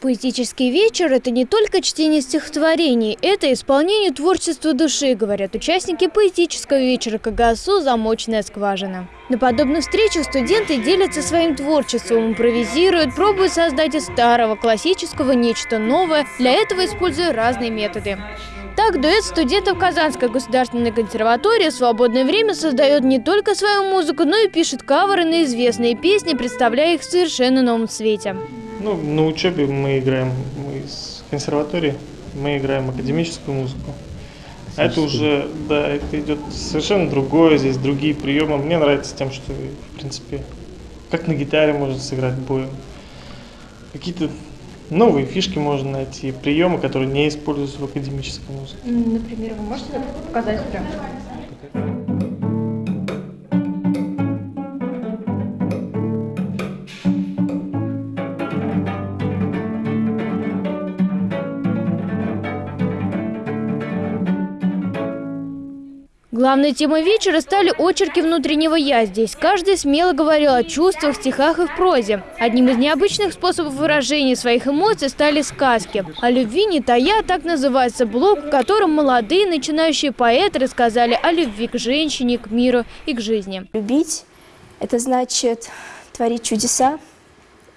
Поэтический вечер – это не только чтение стихотворений, это исполнение творчества души, говорят участники поэтического вечера КГСУ «Замочная скважина». На подобных встречах студенты делятся своим творчеством, импровизируют, пробуют создать из старого классического нечто новое, для этого используя разные методы. Так, дуэт студентов Казанской государственной консерватории в свободное время создает не только свою музыку, но и пишет каверы на известные песни, представляя их в совершенно новом свете. Ну, на учебе мы играем, мы из консерватории, мы играем академическую музыку. А это уже, да, это идет совершенно другое, здесь другие приемы. Мне нравится тем, что, в принципе, как на гитаре можно сыграть боем. Какие-то новые фишки можно найти, приемы, которые не используются в академической музыке. Например, вы можете показать прям? Главной темой вечера стали очерки внутреннего «я». Здесь каждый смело говорил о чувствах, стихах и в прозе. Одним из необычных способов выражения своих эмоций стали сказки. О любви не тая, так называется блог, в котором молодые начинающие поэты рассказали о любви к женщине, к миру и к жизни. Любить – это значит творить чудеса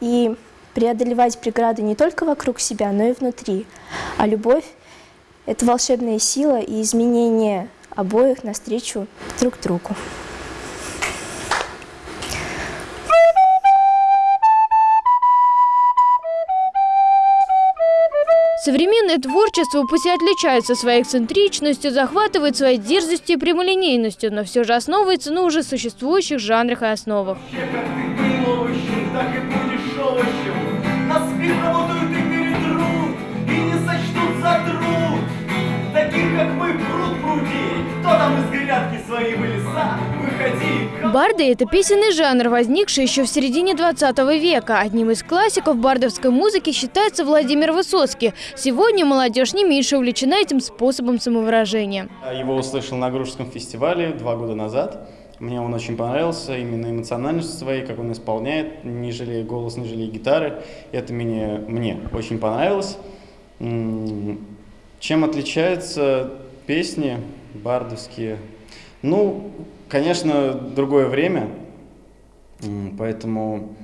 и преодолевать преграды не только вокруг себя, но и внутри. А любовь – это волшебная сила и изменение обоих навстречу друг другу. Современное творчество пусть и отличается своей эксцентричностью, захватывает своей дерзостью и прямолинейностью, но все же основывается на уже существующих жанрах и основах. Барды – это песенный жанр, возникший еще в середине 20 века. Одним из классиков бардовской музыки считается Владимир Высоцкий. Сегодня молодежь не меньше увлечена этим способом самовыражения. Его услышал на Грушском фестивале два года назад. Мне он очень понравился, именно эмоциональностью своей, как он исполняет, не жалея голос, не жалея гитары. Это мне, мне очень понравилось. Чем отличаются песни бардовские? Ну, конечно, другое время, поэтому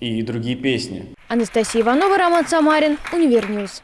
и другие песни. Анастасия Иванова, Роман Самарин, Univer News.